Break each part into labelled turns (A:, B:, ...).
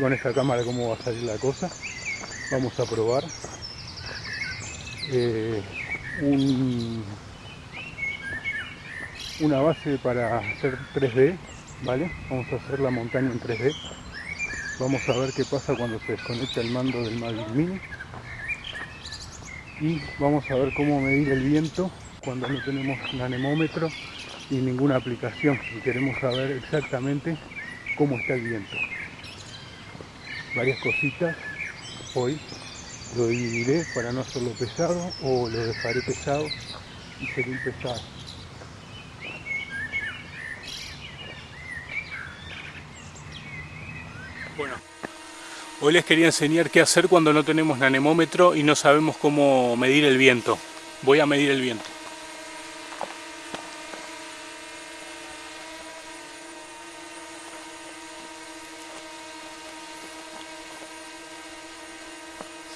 A: Con esta cámara cómo va a salir la cosa. Vamos a probar eh, un, una base para hacer 3D, ¿vale? Vamos a hacer la montaña en 3D. Vamos a ver qué pasa cuando se desconecta el mando del Mavic Mini. Y vamos a ver cómo medir el viento cuando no tenemos un anemómetro y ninguna aplicación y queremos saber exactamente cómo está el viento. Varias cositas hoy lo dividiré para no hacerlo pesado o lo dejaré pesado y seguir pesado. Bueno, hoy les quería enseñar qué hacer cuando no tenemos nanemómetro y no sabemos cómo medir el viento. Voy a medir el viento.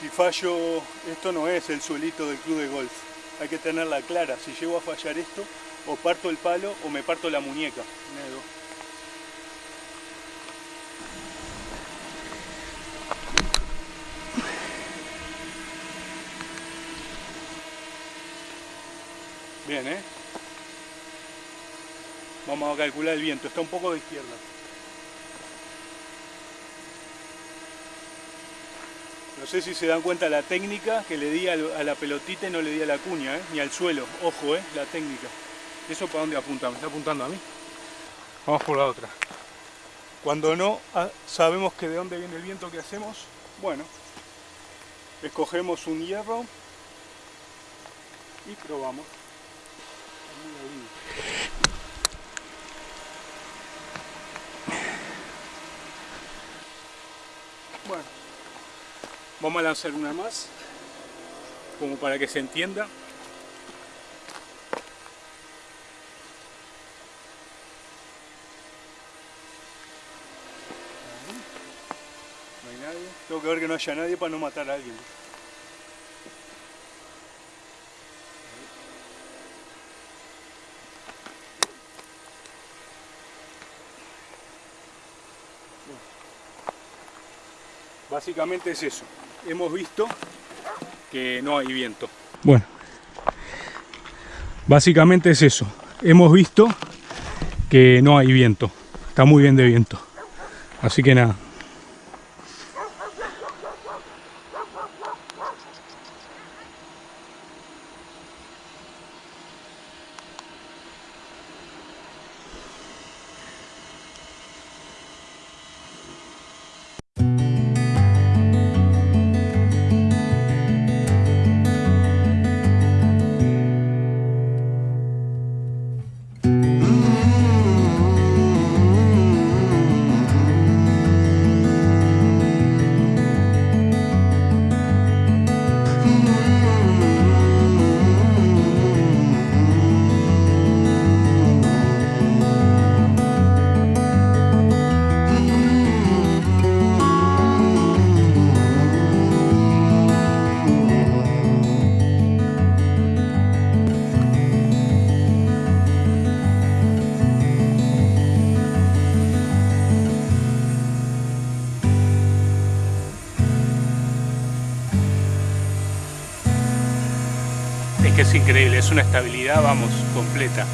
A: Si esto no es el suelito del club de golf. Hay que tenerla clara. Si llego a fallar esto, o parto el palo o me parto la muñeca. Bien, ¿eh? Vamos a calcular el viento. Está un poco de izquierda. No sé si se dan cuenta la técnica que le di a la pelotita y no le di a la cuña, ¿eh? ni al suelo. Ojo, ¿eh? la técnica. ¿Eso para dónde apunta? ¿Me está apuntando a mí? Vamos por la otra. Cuando no ah, sabemos que de dónde viene el viento, ¿qué hacemos? Bueno, escogemos un hierro y probamos. Bueno, vamos a lanzar una más, como para que se entienda. No hay nadie. Tengo que ver que no haya nadie para no matar a alguien. Básicamente es eso. Hemos visto que no hay viento. Bueno, básicamente es eso. Hemos visto que no hay viento. Está muy bien de viento. Así que nada. Que es increíble, es una estabilidad, vamos, completa.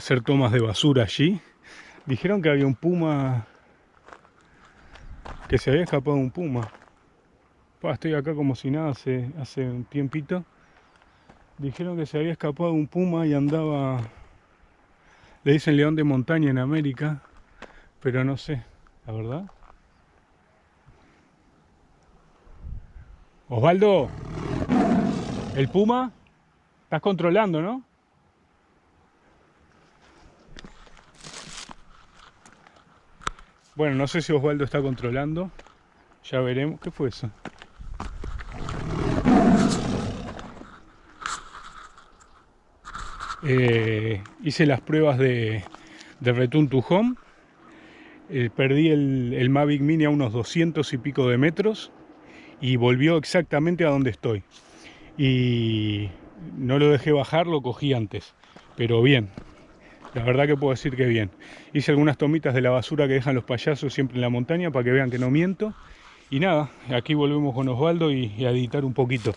A: Hacer tomas de basura allí. Dijeron que había un puma, que se había escapado un puma. estoy acá como si nada hace, hace un tiempito. Dijeron que se había escapado un puma y andaba, le dicen león de montaña en América, pero no sé, la verdad. Osvaldo, el puma, estás controlando, ¿no? Bueno, no sé si Osvaldo está controlando. Ya veremos. ¿Qué fue eso? Eh, hice las pruebas de, de Return to Home. Eh, perdí el, el Mavic Mini a unos 200 y pico de metros y volvió exactamente a donde estoy. Y no lo dejé bajar, lo cogí antes. Pero bien, la verdad que puedo decir que bien. Hice algunas tomitas de la basura que dejan los payasos siempre en la montaña para que vean que no miento. Y nada, aquí volvemos con Osvaldo y, a editar un poquito.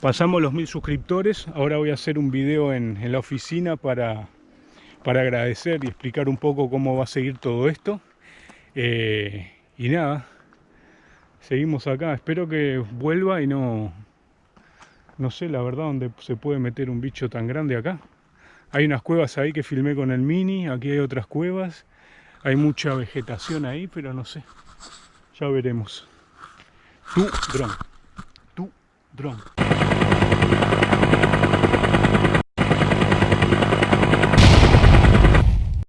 A: Pasamos los mil suscriptores, ahora voy a hacer un video en, la oficina para, para agradecer y explicar un poco cómo va a seguir todo esto. Eh, y nada, seguimos acá. Espero que vuelva y no... No sé la verdad dónde se puede meter un bicho tan grande acá. Hay unas cuevas ahí que filmé con el Mini, aquí hay otras cuevas. Hay mucha vegetación ahí, pero no sé. Ya veremos. Tu dron. Tu dron.